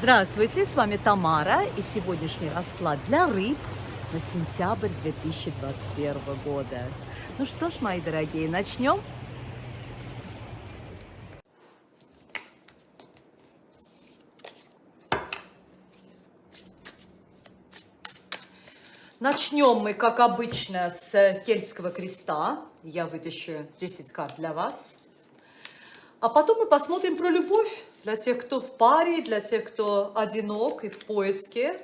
Здравствуйте, с вами Тамара и сегодняшний расклад для рыб на сентябрь 2021 года. Ну что ж, мои дорогие, начнем? Начнем мы, как обычно, с Кельтского креста. Я вытащу 10 карт для вас. А потом мы посмотрим про любовь для тех, кто в паре, для тех, кто одинок и в поиске.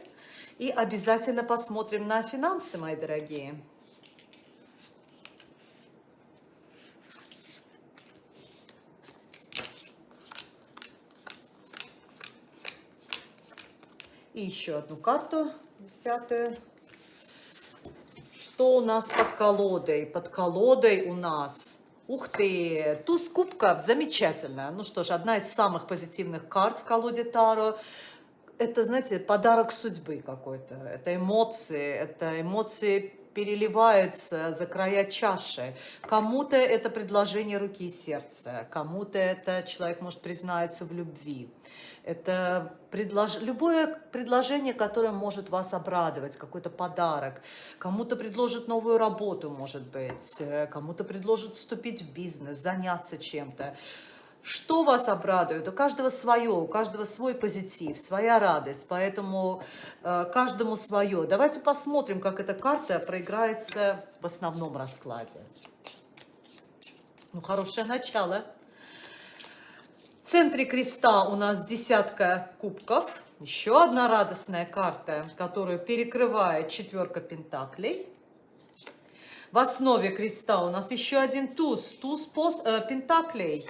И обязательно посмотрим на финансы, мои дорогие. И еще одну карту, десятую. Что у нас под колодой? Под колодой у нас Ух ты, туз кубков, замечательно. Ну что ж, одна из самых позитивных карт в колоде Таро. Это, знаете, подарок судьбы какой-то. Это эмоции, это эмоции переливаются за края чаши. Кому-то это предложение руки и сердца, кому-то это человек может признаться в любви. Это предлож... любое предложение, которое может вас обрадовать, какой-то подарок. Кому-то предложит новую работу, может быть, кому-то предложит вступить в бизнес, заняться чем-то. Что вас обрадует? У каждого свое, у каждого свой позитив, своя радость, поэтому э, каждому свое. Давайте посмотрим, как эта карта проиграется в основном раскладе. Ну, хорошее начало. В центре креста у нас десятка кубков. Еще одна радостная карта, которую перекрывает четверка пентаклей. В основе креста у нас еще один туз, туз пост, э, пентаклей.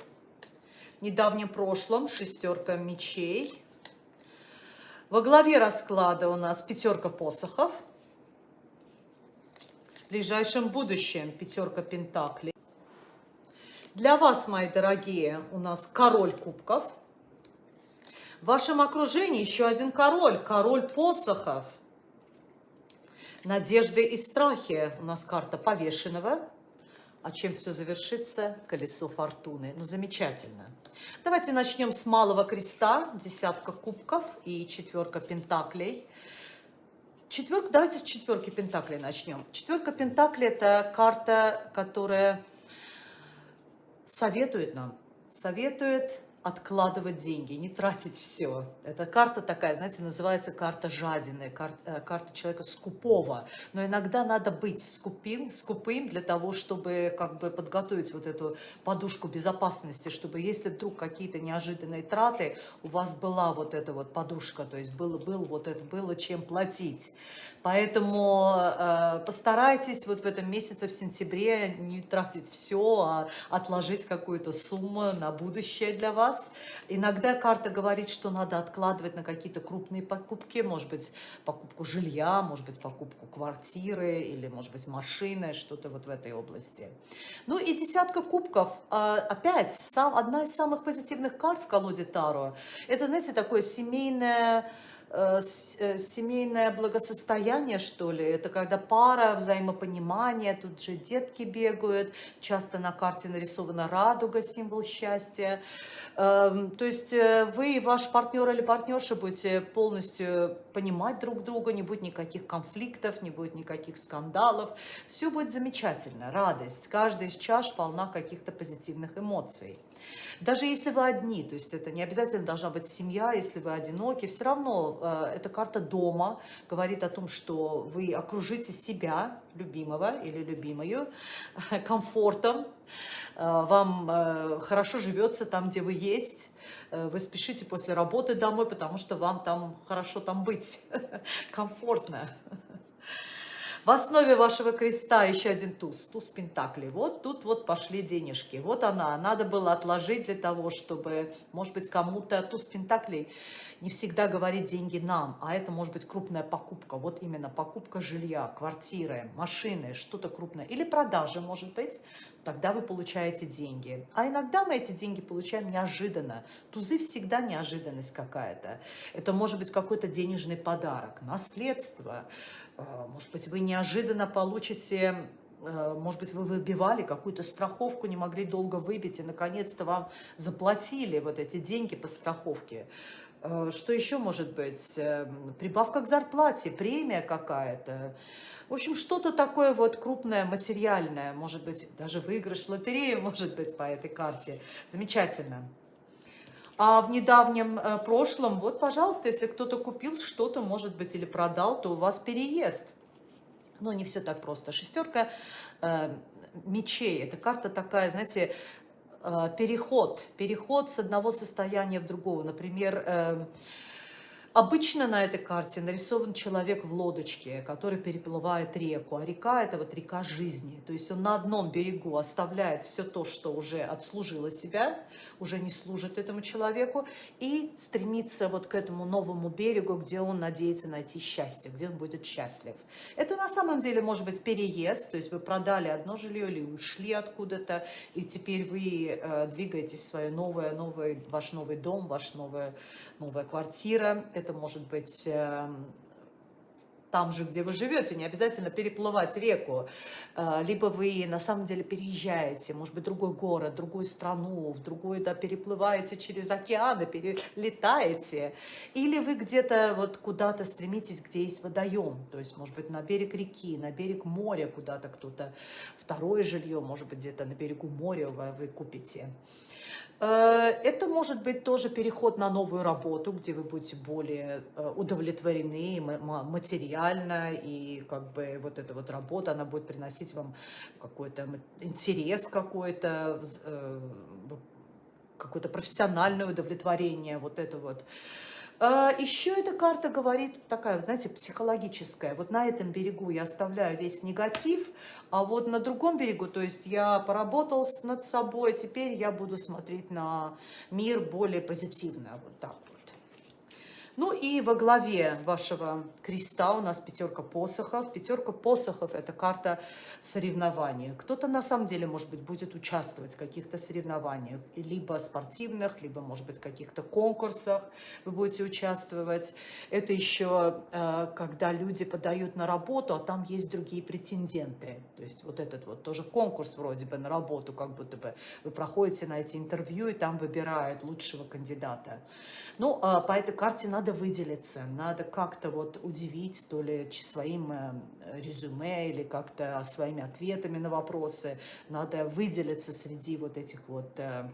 Недавнем прошлом шестерка мечей. Во главе расклада у нас пятерка посохов. В ближайшем будущем пятерка пентаклей. Для вас, мои дорогие, у нас король кубков. В вашем окружении еще один король, король посохов. Надежды и страхи. У нас карта повешенного. А чем все завершится? Колесо фортуны. Ну, замечательно. Давайте начнем с малого креста. Десятка кубков и четверка пентаклей. Четверка, давайте с четверки пентаклей начнем. Четверка пентаклей – это карта, которая советует нам, советует откладывать деньги, не тратить все. Эта карта такая, знаете, называется карта жадины, карта, э, карта человека скупого. Но иногда надо быть скупим, скупым для того, чтобы как бы подготовить вот эту подушку безопасности, чтобы если вдруг какие-то неожиданные траты, у вас была вот эта вот подушка, то есть было, был вот это, было чем платить. Поэтому э, постарайтесь вот в этом месяце, в сентябре, не тратить все, а отложить какую-то сумму на будущее для вас вас. Иногда карта говорит, что надо откладывать на какие-то крупные покупки, может быть, покупку жилья, может быть, покупку квартиры или, может быть, машины, что-то вот в этой области. Ну и десятка кубков, а, опять, одна из самых позитивных карт в колоде Таро. Это, знаете, такое семейное семейное благосостояние, что ли. Это когда пара, взаимопонимание, тут же детки бегают, часто на карте нарисована радуга, символ счастья. Эм, то есть э, вы и ваш партнер или партнерша будете полностью понимать друг друга, не будет никаких конфликтов, не будет никаких скандалов. Все будет замечательно, радость. Каждая из чаш полна каких-то позитивных эмоций. Даже если вы одни, то есть это не обязательно должна быть семья, если вы одиноки, все равно э, эта карта дома говорит о том, что вы окружите себя, любимого или любимую, комфортом, э, вам э, хорошо живется там, где вы есть, вы спешите после работы домой, потому что вам там хорошо там быть, комфортно. В основе вашего креста еще один туз, туз пентаклей. Вот тут вот пошли денежки. Вот она. Надо было отложить для того, чтобы, может быть, кому-то туз пентаклей не всегда говорит деньги нам, а это может быть крупная покупка. Вот именно покупка жилья, квартиры, машины, что-то крупное. Или продажа, может быть. Тогда вы получаете деньги. А иногда мы эти деньги получаем неожиданно. Тузы всегда неожиданность какая-то. Это может быть какой-то денежный подарок, наследство, Э, может быть, вы неожиданно получите, э, может быть, вы выбивали какую-то страховку, не могли долго выбить, и наконец-то вам заплатили вот эти деньги по страховке. Э, что еще может быть? Эм, прибавка к зарплате, премия какая-то. В общем, что-то такое вот крупное, материальное, может быть, даже выигрыш в лотерею, может быть, по этой карте. Замечательно. А в недавнем э, прошлом, вот, пожалуйста, если кто-то купил что-то, может быть, или продал, то у вас переезд. Но не все так просто. Шестерка э, мечей. Это карта такая, знаете, переход. Переход с одного состояния в другого. Например, э, Обычно на этой карте нарисован человек в лодочке, который переплывает реку, а река – это вот река жизни. То есть он на одном берегу оставляет все то, что уже отслужило себя, уже не служит этому человеку, и стремится вот к этому новому берегу, где он надеется найти счастье, где он будет счастлив. Это на самом деле может быть переезд, то есть вы продали одно жилье или ушли откуда-то, и теперь вы э, двигаетесь в свое новое, новый, ваш новый дом, ваш новая, новая квартира – это может быть эм, там же, где вы живете, не обязательно переплывать реку, э, либо вы на самом деле переезжаете, может быть, в другой город, другую страну, в другую, да, переплываете через океаны, перелетаете, или вы где-то вот куда-то стремитесь, где есть водоем, то есть, может быть, на берег реки, на берег моря куда-то кто-то, второе жилье, может быть, где-то на берегу моря вы купите. Э, это может быть тоже переход на новую работу, где вы будете более э, удовлетворены материально, и как бы вот эта вот работа, она будет приносить вам какой-то интерес какой-то, э, какое-то профессиональное удовлетворение, вот это вот. А, Еще эта карта говорит, такая, знаете, психологическая. Вот на этом берегу я оставляю весь негатив, а вот на другом берегу, то есть я поработал над собой, теперь я буду смотреть на мир более позитивно, вот так. Ну и во главе вашего креста у нас пятерка посохов. Пятерка посохов – это карта соревнования. Кто-то на самом деле, может быть, будет участвовать в каких-то соревнованиях, либо спортивных, либо, может быть, каких-то конкурсах вы будете участвовать. Это еще э, когда люди подают на работу, а там есть другие претенденты. То есть вот этот вот тоже конкурс вроде бы на работу, как будто бы вы проходите на эти интервью, и там выбирают лучшего кандидата. Ну, э, по этой карте надо надо выделиться, надо как-то вот удивить, то ли своим э, резюме или как-то своими ответами на вопросы, надо выделиться среди вот этих вот э,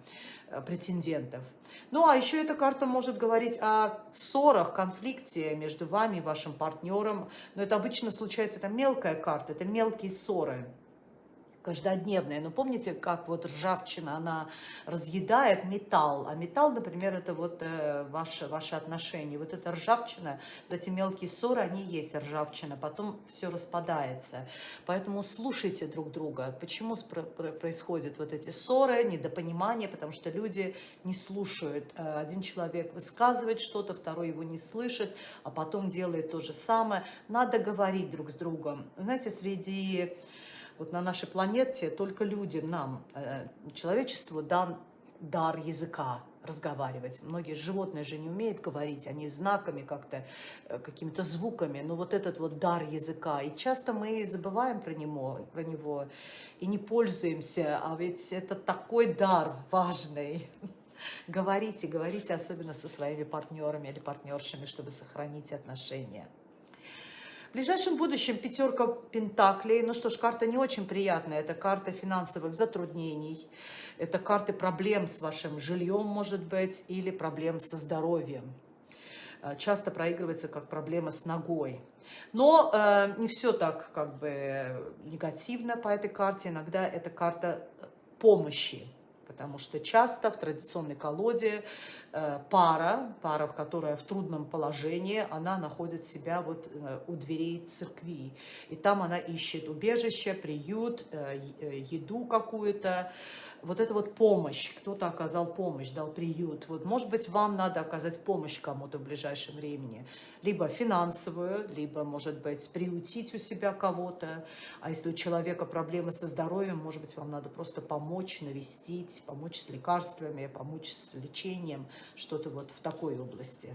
претендентов. Ну, а еще эта карта может говорить о ссорах, конфликте между вами и вашим партнером. Но это обычно случается, это мелкая карта, это мелкие ссоры каждодневная. Но помните, как вот ржавчина, она разъедает металл, а металл, например, это вот э, ваши, ваши отношения. Вот эта ржавчина, вот эти мелкие ссоры, они есть ржавчина, потом все распадается. Поэтому слушайте друг друга. Почему происходят вот эти ссоры, недопонимания? Потому что люди не слушают. Э, один человек высказывает что-то, второй его не слышит, а потом делает то же самое. Надо говорить друг с другом. Знаете, среди вот на нашей планете только людям, нам, э, человечеству дан дар языка разговаривать. Многие животные же не умеют говорить, они знаками как-то, э, какими-то звуками, но вот этот вот дар языка. И часто мы забываем про него, про него и не пользуемся, а ведь это такой дар важный. Говорите, говорите особенно со своими партнерами или партнершами, чтобы сохранить отношения. В ближайшем будущем пятерка пентаклей. Ну что ж, карта не очень приятная. Это карта финансовых затруднений. Это карты проблем с вашим жильем, может быть, или проблем со здоровьем э, часто проигрывается как проблема с ногой. Но э, не все так как бы негативно по этой карте. Иногда это карта помощи потому что часто в традиционной колоде э, пара, пара, которая в трудном положении, она находит себя вот э, у дверей церкви. И там она ищет убежище, приют, э, еду какую-то, вот это вот помощь, кто-то оказал помощь, дал приют. Вот, может быть, вам надо оказать помощь кому-то в ближайшем времени. Либо финансовую, либо, может быть, приютить у себя кого-то. А если у человека проблемы со здоровьем, может быть, вам надо просто помочь, навестить, помочь с лекарствами, помочь с лечением, что-то вот в такой области.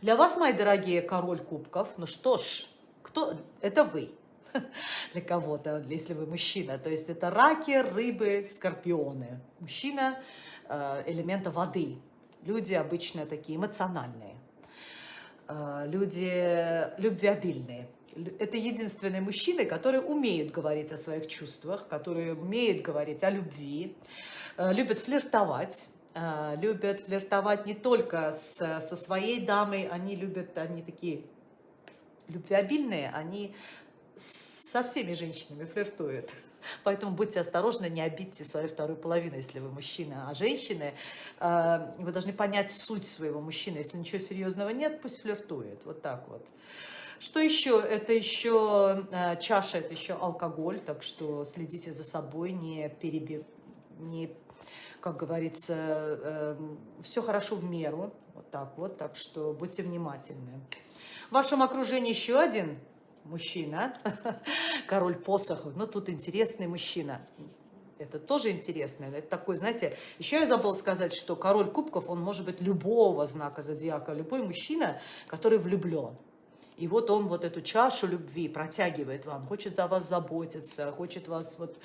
Для вас, мои дорогие, король кубков, ну что ж, кто, это вы. для кого-то, если вы мужчина. То есть это раки, рыбы, скорпионы. Мужчина э, элемента воды. Люди обычно такие эмоциональные, э, люди любвеобильные. Это единственные мужчины, которые умеют говорить о своих чувствах, которые умеют говорить о любви, э, любят флиртовать, любят флиртовать не только с, со своей дамой, они любят, они такие любвеобильные, они со всеми женщинами флиртуют. Поэтому будьте осторожны, не обидьте свою вторую половину, если вы мужчина. А женщины, э, вы должны понять суть своего мужчины. Если ничего серьезного нет, пусть флиртует. Вот так вот. Что еще? Это еще э, чаша, это еще алкоголь, так что следите за собой, не перебив, не, как говорится, э, все хорошо в меру, вот так вот, так что будьте внимательны. В вашем окружении еще один мужчина, король посохов. Ну, тут интересный мужчина. Это тоже интересно. Это такой, знаете, еще я забыла сказать, что король кубков, он может быть любого знака зодиака, любой мужчина, который влюблен. И вот он вот эту чашу любви протягивает вам, хочет за вас заботиться, хочет вас вот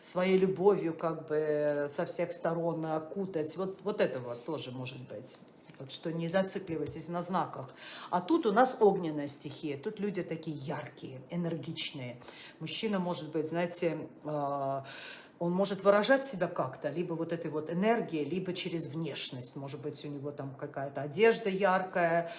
своей любовью как бы со всех сторон окутать. Вот, вот это вот тоже может быть. Так что не зацикливайтесь на знаках. А тут у нас огненная стихия. Тут люди такие яркие, энергичные. Мужчина может быть, знаете, а, он может выражать себя как-то, либо вот этой вот энергией, либо через внешность. Может быть, у него там какая-то одежда яркая,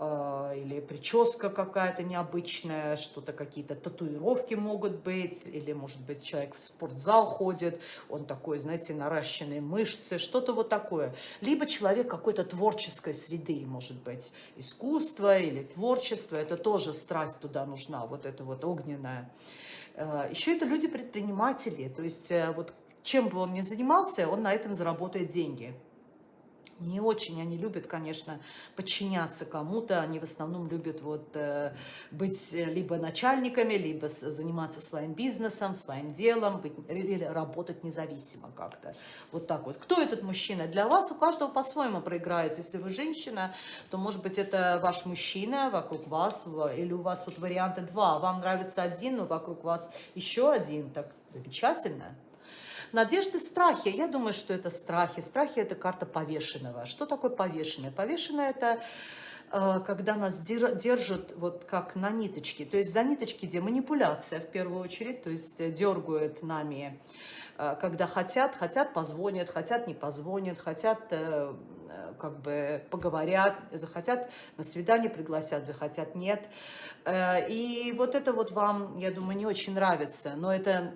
э, или прическа какая-то необычная, что-то какие-то татуировки могут быть, или, может быть, человек в спортзал ходит, он такой, знаете, наращенные мышцы, что-то вот такое. Либо человек какой-то творческой среды, может быть, искусство или творчество, это тоже страсть туда нужна, вот это вот огненная. Э, Еще это люди-предприниматели, то есть э, вот чем бы он ни занимался, он на этом заработает деньги. Не очень они любят, конечно, подчиняться кому-то. Они в основном любят вот, э, быть либо начальниками, либо заниматься своим бизнесом, своим делом, быть, или работать независимо как-то. Вот так вот. Кто этот мужчина? Для вас у каждого по-своему проиграется. Если вы женщина, то, может быть, это ваш мужчина вокруг вас, или у вас вот варианты два. Вам нравится один, но вокруг вас еще один. Так замечательно. Надежды, страхи. Я думаю, что это страхи. Страхи – это карта повешенного. Что такое повешенное? Повешенное – это э, когда нас держат вот как на ниточке. То есть за ниточки где манипуляция в первую очередь, то есть дергают нами, э, когда хотят, хотят позвонят, хотят не позвонят, хотят э, как бы поговорят, захотят на свидание пригласят, захотят нет. И вот это вот вам, я думаю, не очень нравится, но это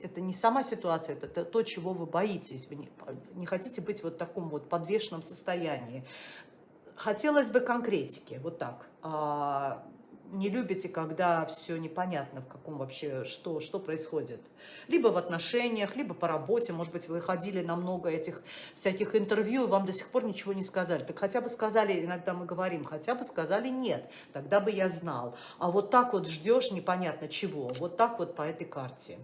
это не сама ситуация, это то, чего вы боитесь. Вы не, не хотите быть вот в таком вот подвешенном состоянии. Хотелось бы конкретики, вот так. А, не любите, когда все непонятно, в каком вообще, что, что происходит. Либо в отношениях, либо по работе. Может быть, вы ходили на много этих всяких интервью, и вам до сих пор ничего не сказали. Так хотя бы сказали, иногда мы говорим, хотя бы сказали нет, тогда бы я знал. А вот так вот ждешь непонятно чего. Вот так вот по этой карте.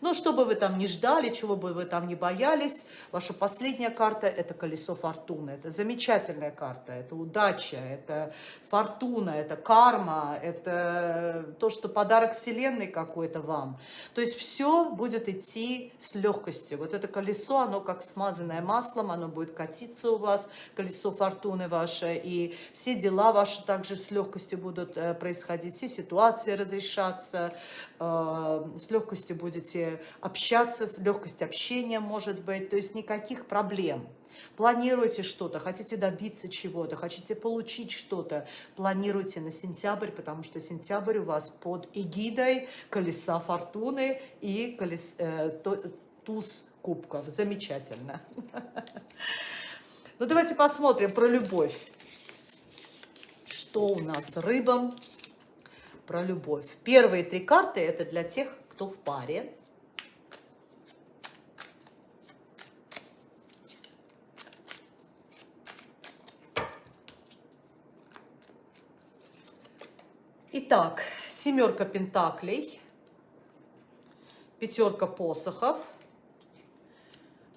Но что бы вы там ни ждали, чего бы вы там ни боялись, ваша последняя карта – это колесо фортуны. Это замечательная карта, это удача, это фортуна, это карма, это то, что подарок Вселенной какой-то вам. То есть все будет идти с легкостью. Вот это колесо, оно как смазанное маслом, оно будет катиться у вас, колесо фортуны ваше, и все дела ваши также с легкостью будут э, происходить, все ситуации разрешаться, с легкостью будете общаться, легкость общения может быть, то есть никаких проблем. Планируете что-то, хотите добиться чего-то, хотите получить что-то, планируйте на сентябрь, потому что сентябрь у вас под эгидой колеса фортуны и колес, э, туз кубков. Замечательно. Ну, давайте посмотрим про любовь. Что у нас с рыбам про любовь? Первые три карты – это для тех, кто в паре. Итак, семерка пентаклей, пятерка посохов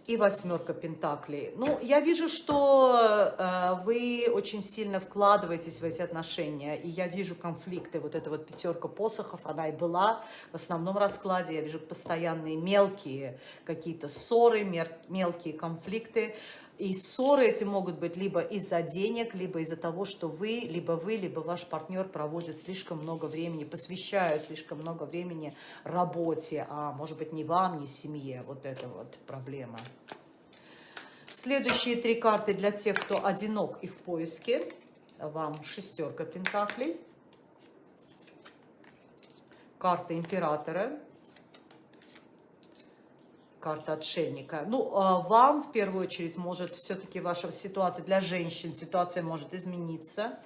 и восьмерка пентаклей. Ну, я вижу, что э, вы очень сильно вкладываетесь в эти отношения, и я вижу конфликты. Вот эта вот пятерка посохов, она и была в основном раскладе. Я вижу постоянные мелкие какие-то ссоры, мелкие конфликты. И ссоры эти могут быть либо из-за денег, либо из-за того, что вы, либо вы, либо ваш партнер проводят слишком много времени, посвящают слишком много времени работе, а может быть не вам, не семье. Вот это вот проблема. Следующие три карты для тех, кто одинок и в поиске. Вам шестерка пентаклей. Карта императора карта отшельника. Ну, а вам в первую очередь может все-таки ваша ситуация для женщин, ситуация может измениться.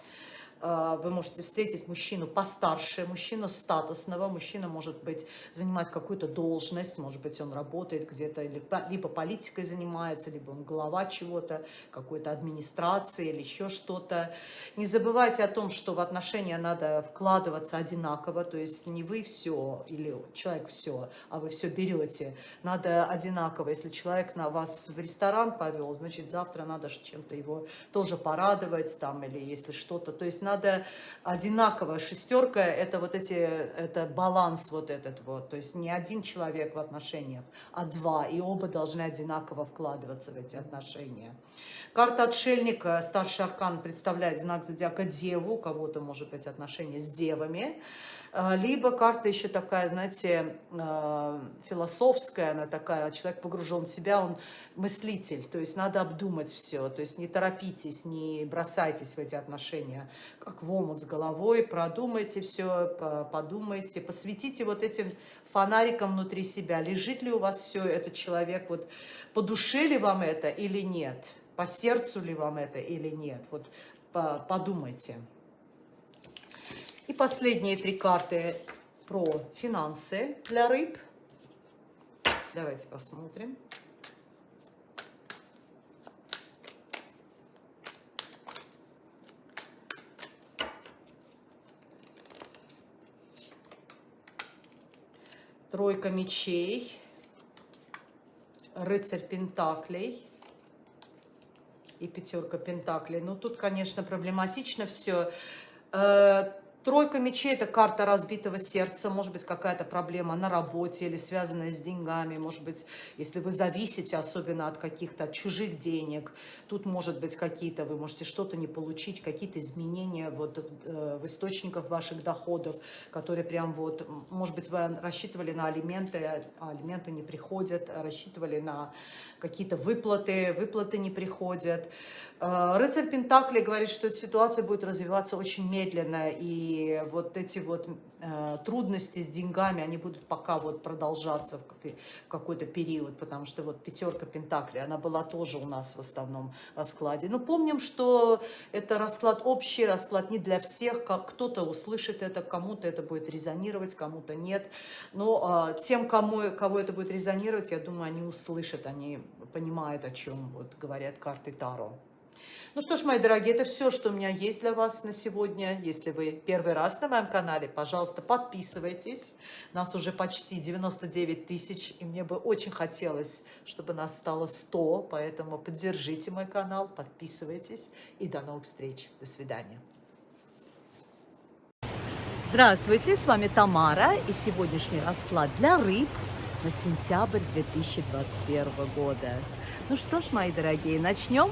А, вы можете встретить мужчину постарше, мужчину статусного, мужчина может быть занимать какую-то должность, может быть он работает где-то, либо политикой занимается, либо он глава чего-то, какой-то администрации или еще что-то. Не забывайте о том, что в отношения надо вкладываться одинаково, то есть не вы все или человек все, а вы все берете. Надо одинаково. Если человек на вас в ресторан повел, значит завтра надо чем-то его тоже порадовать там или если что-то. То есть надо одинаково. Шестерка – это вот эти, это баланс вот этот вот. То есть не один человек в отношениях, а два. И оба должны одинаково вкладываться в эти отношения. Карта отшельника, старший аркан, представляет знак зодиака Деву. У кого-то, может быть, отношения с девами. А, либо карта еще такая, знаете, а, философская, она такая, человек погружен в себя, он мыслитель, то есть надо обдумать все, то есть не торопитесь, не бросайтесь в эти отношения, как в омут с головой, продумайте все, подумайте, посвятите вот этим фонариком внутри себя, лежит ли у вас все, этот человек, вот по душе ли вам это или нет, по сердцу ли вам это или нет, вот подумайте. И последние три карты про финансы для рыб. Давайте посмотрим. Тройка мечей, рыцарь пентаклей и пятерка пентаклей. Ну, тут, конечно, проблематично все. Тройка мечей – это карта разбитого сердца, может быть, какая-то проблема на работе или связанная с деньгами, может быть, если вы зависите особенно от каких-то чужих денег, тут может быть какие-то, вы можете что-то не получить, какие-то изменения вот э, в источниках ваших доходов, которые прям вот, может быть, вы рассчитывали на алименты, а алименты не приходят, рассчитывали на какие-то выплаты, выплаты не приходят. Э, рыцарь Пентакли говорит, что эта ситуация будет развиваться очень медленно, и вот эти вот э, трудности с деньгами, они будут пока вот продолжаться в какой-то период, потому что вот пятерка Пентакли, она была тоже у нас в основном раскладе. Но помним, что это расклад общий, расклад не для всех, кто-то услышит это, кому-то это будет резонировать, кому-то нет. Но э, тем, кому, кого это будет резонировать, я думаю, они услышат, они понимают, о чем вот говорят карты Таро. Ну что ж, мои дорогие, это все, что у меня есть для вас на сегодня. Если вы первый раз на моем канале, пожалуйста, подписывайтесь. Нас уже почти 99 тысяч, и мне бы очень хотелось, чтобы нас стало 100, поэтому поддержите мой канал, подписывайтесь, и до новых встреч. До свидания. Здравствуйте, с вами Тамара, и сегодняшний расклад для рыб на сентябрь 2021 года. Ну что ж, мои дорогие, начнем?